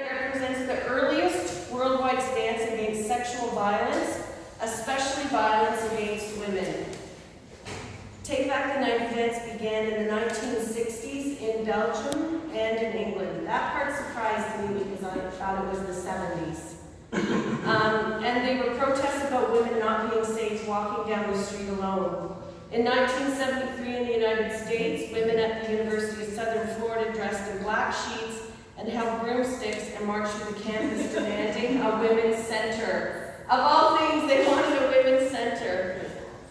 represents the earliest worldwide stance against sexual violence, especially violence against women. Take Back the Night events began in the 1960s in Belgium and in England. That part surprised me because I thought it was the 70s. Um, and they were protests about women not being safe walking down the street alone. In 1973 in the United States, women at the University of Southern Florida dressed in black sheets and held broomsticks and marched through the campus demanding a women's center. Of all things, they wanted a women's center.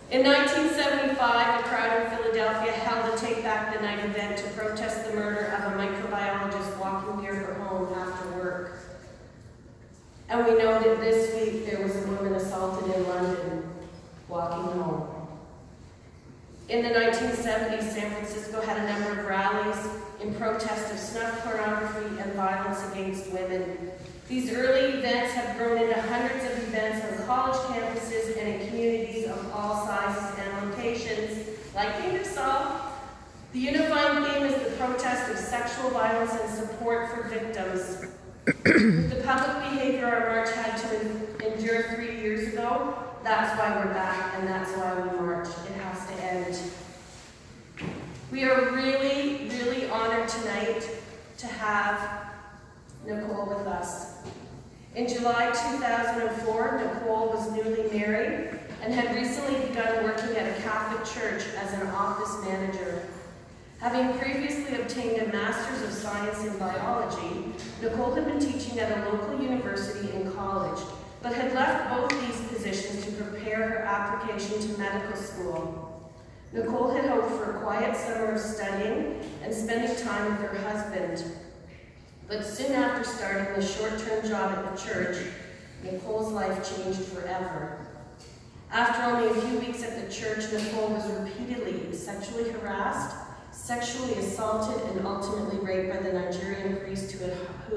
In 1975, a crowd in Philadelphia held a Take Back the Night event to protest the murder of a microbiologist walking near her home after work. And we know that this week there was a woman assaulted in London walking home. In the 1970s, San Francisco had a number of rallies protest of snuff pornography and violence against women. These early events have grown into hundreds of events on college campuses and in communities of all sizes and locations, like Ingersoll. The unifying theme is the protest of sexual violence and support for victims. the public behavior our march had to endure three years ago, that's why we're back and that's why we march. It has to end. We are really, really honored tonight to have Nicole with us. In July 2004, Nicole was newly married and had recently begun working at a Catholic church as an office manager. Having previously obtained a Master's of Science in Biology, Nicole had been teaching at a local university and college, but had left both these positions to prepare her application to medical school. Nicole had hoped for a quiet summer of studying and spending time with her husband. But soon after starting the short-term job at the church, Nicole's life changed forever. After only a few weeks at the church, Nicole was repeatedly sexually harassed, sexually assaulted, and ultimately raped by the Nigerian priest who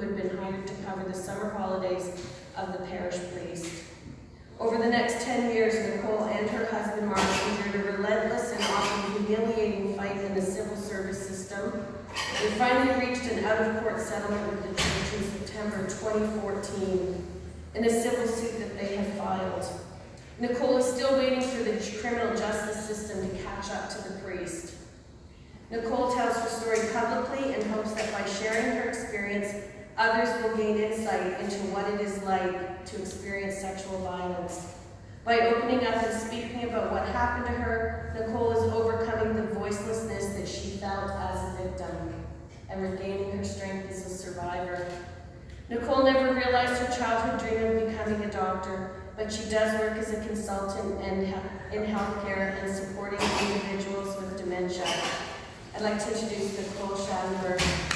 had, been hired to cover the summer holidays of the parish priest. Over the next 10 years, Nicole and her husband Mark endured a relentless humiliating fight in the civil service system. They finally reached an out-of-court settlement with the church in September 2014 in a civil suit that they had filed. Nicole is still waiting for the criminal justice system to catch up to the priest. Nicole tells her story publicly and hopes that by sharing her experience, others will gain insight into what it is like to experience sexual violence. By opening up and speaking about what happened to her, Nicole is voicelessness that she felt as a victim and regaining her strength as a survivor. Nicole never realized her childhood dream of becoming a doctor, but she does work as a consultant in, in healthcare and supporting individuals with dementia. I'd like to introduce Nicole Schadenberg.